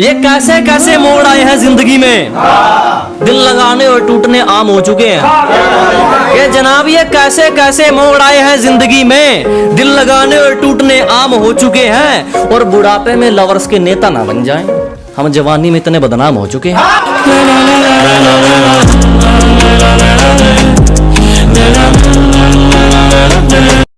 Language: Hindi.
ये कैसे कैसे मोड़ आए हैं ज़िंदगी में? दिल लगाने और टूटने आम हो चुके हैं। ये जनाब, ये कैसे कैसे मोड़ आए हैं ज़िंदगी में? दिल लगाने और टूटने आम हो चुके हैं। और बुढ़ापे में लवर्स के नेता ना बन जाएँ। हम जवानी में इतने बदनाम हो चुके हैं।